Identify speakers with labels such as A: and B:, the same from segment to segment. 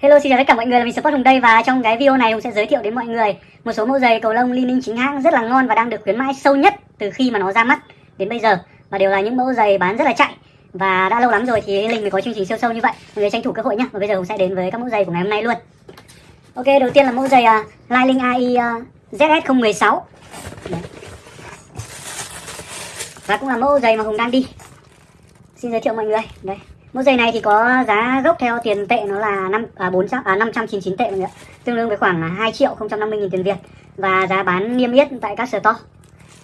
A: Hello xin chào tất cả mọi người là mình Sport Hùng đây và trong cái video này Hùng sẽ giới thiệu đến mọi người một số mẫu giày cầu lông Li Ninh chính hãng rất là ngon và đang được khuyến mãi sâu nhất từ khi mà nó ra mắt đến bây giờ. Và đều là những mẫu giày bán rất là chạy và đã lâu lắm rồi thì Linh mới có chương trình siêu sâu như vậy. Mọi người tranh thủ cơ hội nhé. và bây giờ Hùng sẽ đến với các mẫu giày của ngày hôm nay luôn. Ok đầu tiên là mẫu giày uh, Liling AI uh, ZS016 Đấy. và cũng là mẫu giày mà Hùng đang đi. Xin giới thiệu mọi người đây. Mẫu giày này thì có giá gốc theo tiền tệ nó là 5 à 400 à 599 tệ mọi người ạ. Tương đương với khoảng 2 triệu 050 000 tiền Việt và giá bán niêm yết tại các store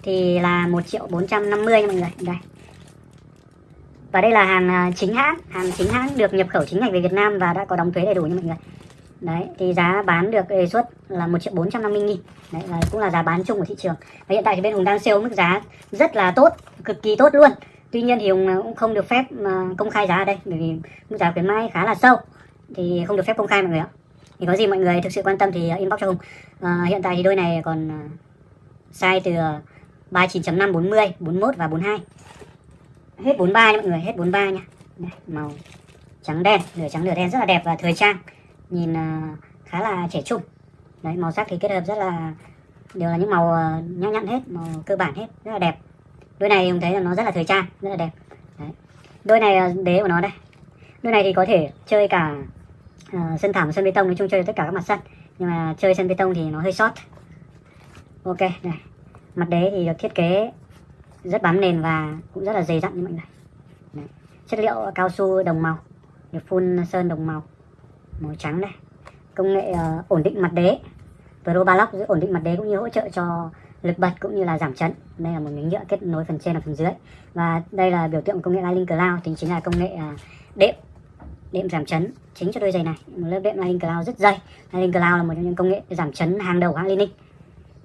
A: thì là 1 triệu 450 nha mọi người. Đây. Và đây là hàng à, chính hãng, hàng chính hãng được nhập khẩu chính ngạch về Việt Nam và đã có đóng thuế đầy đủ nha mọi người. Đấy, thì giá bán được đề xuất là 1 triệu 450 nghìn Đấy, là cũng là giá bán chung của thị trường Và hiện tại thì bên Hùng đang sale mức giá rất là tốt, cực kỳ tốt luôn tuy nhiên thì ông ờ, cũng không được phép mà công khai giá ở đây bởi vì mức giá khuyến mãi khá là sâu. Thì không được phép công khai mọi người ạ. Thì có gì mọi người thực sự quan tâm thì ờ, inbox cho hùng. À, hiện tại thì đôi này còn size từ 39.5 40 41 và 42 hết 43 nha mọi người hết 43 nha. Đây, màu trắng đen nửa trắng nửa đen rất là đẹp và thời trang. Nhìn uh, khá là trẻ trung. Đấy màu sắc thì kết hợp rất là đều là những màu uh, nhã nhặn hết màu cơ bản hết rất là đẹp đôi này mình thấy là nó rất là thời trang rất là đẹp. Đấy. đôi này là đế của nó đây. Đôi này thì có thể chơi cả uh, sân thảm sân bê tông nói chung chơi tất cả các mặt sân. Nhưng mà chơi sân bê tông thì nó hơi sót ok này. Mặt đế thì được thiết kế rất bám nền và cũng rất là dày dặn như mọi người Đấy. chất liệu cao su đồng màu được phun sơn đồng màu màu trắng đây công nghệ uh, ổn định mặt đế. Pro Balock ổn định mặt đế cũng như hỗ trợ cho lực bật cũng như là giảm chấn. Đây là một miếng nhựa kết nối phần trên và phần dưới. Và đây là biểu tượng công nghệ Lightning Cloud thì chính là công nghệ à, đệm đệm giảm chấn chính cho đôi giày này. Một lớp đệm Lightning Cloud rất dày. Lightning Cloud là một trong những công nghệ giảm chấn hàng đầu hãng Lining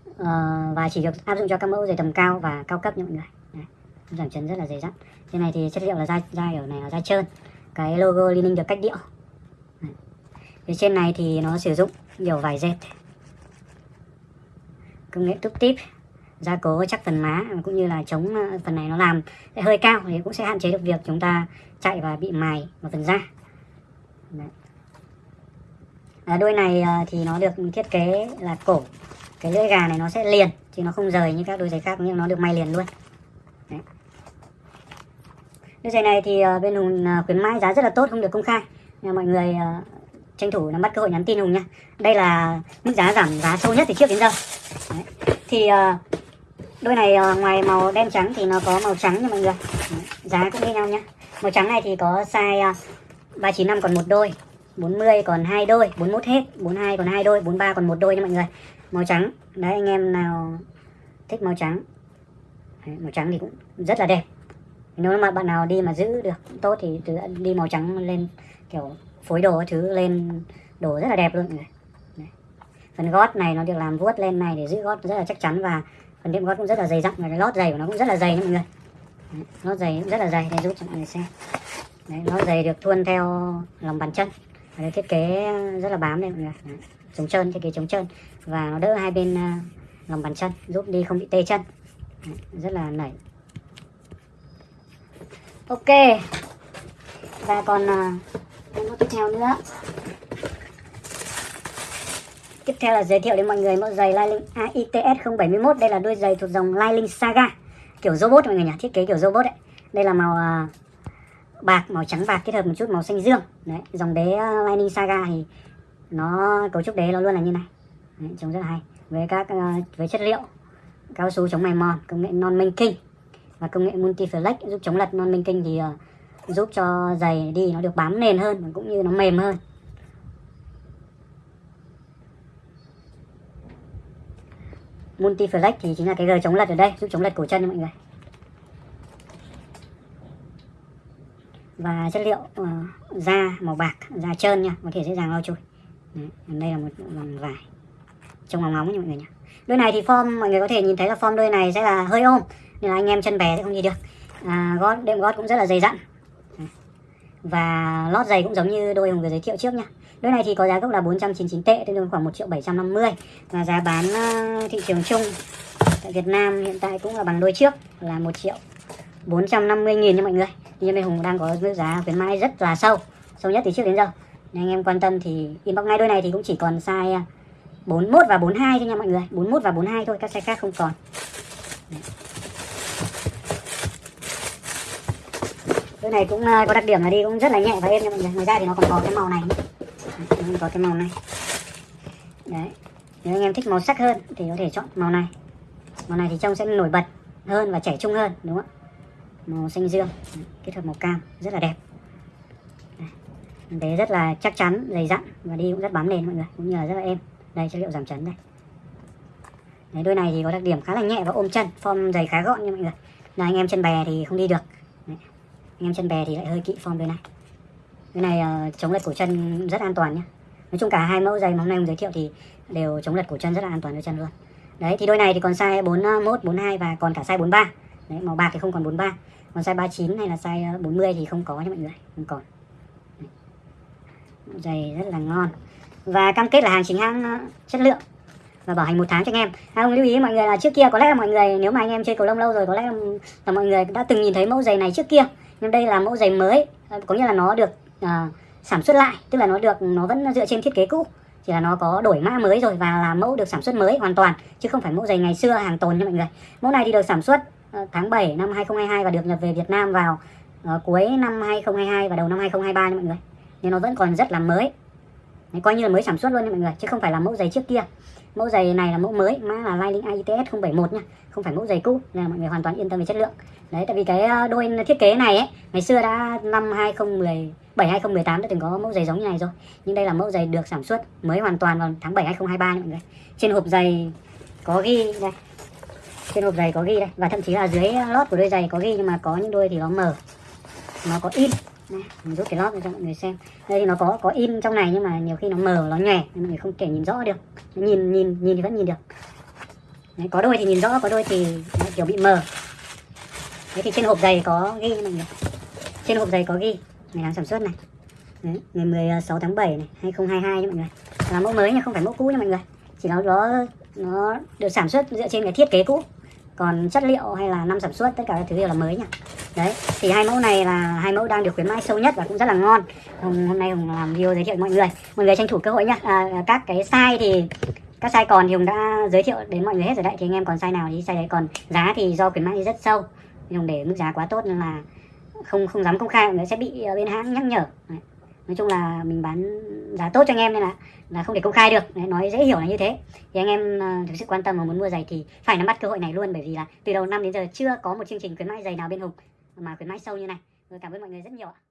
A: uh, ờ, và chỉ được áp dụng cho các mẫu giày tầm cao và cao cấp nha mọi người. Đấy, giảm chấn rất là dày dặn. Trên này thì chất liệu là da da ở này là da trơn. Cái logo Lining được cách điệu. Đấy. phía trên này thì nó sử dụng nhiều vải dệt công nghệ túc tip. Gia cố chắc phần má cũng như là chống ờ, phần này nó làm. Hơi cao thì cũng sẽ hạn chế được việc chúng ta chạy và bị mài một phần da. À, đôi này ờ, thì nó được thiết kế là cổ. Cái lưỡi gà này nó sẽ liền chứ nó không rời như các đôi giày khác nhưng nó được may liền luôn. Đấy. đôi giày này thì ờ, bên hùng khuyến mãi giá rất là tốt không được công khai. Nên mọi người tranh thủ nắm bắt cơ hội nhắn tin hùng nha. Đây là mức giá giảm giá sâu nhất từ trước đến giờ. Đấy. thì uh, đôi này uh, ngoài màu đen trắng thì nó có màu trắng nha mọi người. Đấy. giá cũng như nhau nhá. Màu trắng này thì có size ờ, uh, 395 còn một đôi 40 còn hai đôi 41 hết 42 còn hai đôi 43 còn một đôi nha mọi người. Màu trắng. Đấy anh em nào thích màu trắng. Đấy, màu trắng thì cũng rất là đẹp. Nếu mà bạn nào đi mà giữ được tốt thì đi màu trắng lên kiểu phối đồ thứ lên đồ rất là đẹp luôn mọi người phần gót này nó được làm vuốt lên này để giữ gót rất là chắc chắn và phần đệm gót cũng rất là dày dặn và cái lót giày của nó cũng rất là dày nha mọi người. Đấy, lót giày cũng rất là dày để giúp cho mọi người xem. Đấy, lót giày được thuôn theo lòng bàn chân. Và được thiết kế rất là bám đây mọi người Đấy, chống trơn thiết kế chống trơn. Và nó đỡ hai bên uh, lòng bàn chân giúp đi không bị tê chân. Đấy, rất là nảy. Ok. Và còn uh, tiếp theo nữa theo là giới thiệu đến mọi người mẫu giày Liling AITS 071 Đây là đôi giày thuộc dòng Liling Saga. Kiểu robot mọi người nhỉ, thiết kế kiểu robot đấy Đây là màu uh, bạc, màu trắng bạc kết hợp một chút màu xanh dương. Đấy, Dòng đế à, uh, Lining Saga thì nó cấu trúc đế nó luôn là như này. Đấy, Trông rất là hay. Với các uh, với chất liệu cao su chống mài mòn, công nghệ non minh kinh Và công nghệ multi flex giúp chống lật non minh kinh thì uh, giúp cho giày đi nó được bám nền hơn cũng như nó mềm hơn. Multi flex thì chính là cái gờ chống lật ở đây giúp chống lật cổ chân cho mọi người. Và chất liệu uh, da màu bạc da trơn nha có thể dễ dàng lau chùi đây là một vòng vải trông ngóng ngóng nha mọi người nhá. Đôi này thì form mọi người có thể nhìn thấy là form đôi này sẽ là hơi ôm nên là anh em chân bé sẽ không đi được. À, gót đệm gót cũng rất là dày dặn và lót giày cũng giống như đôi hùng vừa giới thiệu trước nha đôi này thì có giá gốc là 499 tệ, tương đương khoảng 1 triệu 750 và giá bán ờ, thị trường chung tại Việt Nam hiện tại cũng là bằng đôi trước, là 1 triệu 450 nghìn nha mọi người. Nhưng bên Hùng đang có mức giá khuyến mãi rất là sâu sâu nhất từ trước đến giờ. Nên anh em quan tâm thì inbox ngay đôi này thì cũng chỉ còn size ờ, 41 và 42 thôi nha mọi người. 41 và 42 thôi, các size khác không còn. Đấy. Chỗ này cũng à, có đặc điểm là đi cũng rất là nhẹ và êm nha mọi người. Ngoài ra thì nó còn có cái màu này nữa. Nó còn có cái màu này. Đấy nếu anh em thích màu sắc hơn thì có thể chọn màu này. Màu này thì trông sẽ nổi bật hơn và trẻ trung hơn đúng không ạ? Màu xanh dương kết hợp màu cam rất là đẹp. Đấy, rất là chắc chắn dày dặn và đi cũng rất bám nền mọi người cũng như là rất là êm. Đây chất liệu giảm chấn đây. Đấy, đôi này thì có đặc điểm khá là nhẹ và ôm chân form giày khá gọn nha mọi người. Là anh em chân bè thì không đi được anh em chân bè thì lại hơi kỵ form đôi này. Cái này uh, chống lật cổ chân rất an toàn nhé nói chung cả hai mẫu giày mà hôm nay mình giới thiệu thì đều chống lật cổ chân rất là an toàn đôi chân luôn. Đấy thì đôi này thì còn size 41 42 ờ, và còn cả size 43 đấy màu bạc thì không còn 43 còn size 39 hay là size ờ, 40 thì không có nha mọi người. Không còn. Giày rất là ngon. Và cam kết là hàng chính hãng chất lượng và bảo hành một tháng cho anh em. À, ông lưu ý mọi người là trước kia có lẽ là mọi người nếu mà anh em chơi cầu lông lâu rồi có lẽ là mọi người đã từng nhìn thấy mẫu giày này trước kia nhưng đây là mẫu giày mới có nghĩa là nó được uh, sản xuất lại tức là nó được nó vẫn dựa trên thiết kế cũ. Chỉ là nó có đổi mã mới rồi và là mẫu được sản xuất mới hoàn toàn chứ không phải mẫu giày ngày xưa hàng tồn nha mọi người. Mẫu này thì được sản xuất uh, tháng 7 năm 2022 và được nhập về Việt Nam vào uh, cuối năm 2022 và đầu năm 2023 nha mọi người. Nhưng nó vẫn còn rất là mới. Đấy, coi như là mới sản xuất luôn nha mọi người chứ không phải là mẫu giày trước kia. Mẫu giày này là mẫu mới mã là Lining AITS 071 nha không phải mẫu giày cũ nên là mọi người hoàn toàn yên tâm về chất lượng. Đấy tại vì cái ờ, đôi thiết kế này ấy ngày xưa đã năm 2017 2018 đã từng có mẫu giày giống như này rồi. Nhưng đây là mẫu giày được sản xuất mới hoàn toàn vào tháng 7 2023 nha mọi người. Trên hộp giày có ghi đây. Trên hộp giày có ghi đây. Và thậm chí là dưới lót của đôi giày có ghi nhưng mà có những đôi thì nó mở, nó có in đây, mình rút cái lót ra cho mọi người xem. Đây thì nó có có in trong này nhưng mà nhiều khi nó mờ nó nhòe nên mọi người không thể nhìn rõ được. Nhìn nhìn nhìn thì vẫn nhìn được. Đấy, có đôi thì nhìn rõ có đôi thì kiểu bị mờ. Đấy thì trên hộp giày có ghi mọi người. Trên hộp giày có ghi ngày tháng sản xuất này. Đấy, ngày 16 tháng 7 này 2022 nha mọi người. Là mẫu mới nha không phải mẫu cũ nha mọi người. Chỉ nó nó nó được sản xuất dựa trên cái thiết kế cũ. Còn chất liệu hay là năm sản xuất tất cả các thứ đều là mới nha đấy thì hai mẫu này là hai mẫu đang được khuyến mãi sâu nhất và cũng rất là ngon. Hôm, hôm nay hùng làm video giới thiệu mọi người. Mọi người tranh thủ cơ hội nhá. À, các cái size thì các size còn thì hùng đã giới thiệu đến mọi người hết rồi đấy. Thì anh em còn size nào thì size đấy. Còn giá thì do khuyến mãi rất sâu. Thì hùng để mức giá quá tốt nên là không không dám công khai. Mọi người sẽ bị ờ, bên hãng nhắc nhở. Đấy. nói chung là mình bán giá tốt cho anh em nên là là không thể công khai được. Đấy, nói dễ hiểu là như thế. Thì anh em uh, thực sự quan tâm và muốn mua giày thì phải nắm bắt cơ hội này luôn. Bởi vì là từ đầu năm đến giờ chưa có một chương trình khuyến mãi giày nào bên hùng mà khuyến mãi sâu như này. Rồi cảm ơn mọi người rất nhiều ạ.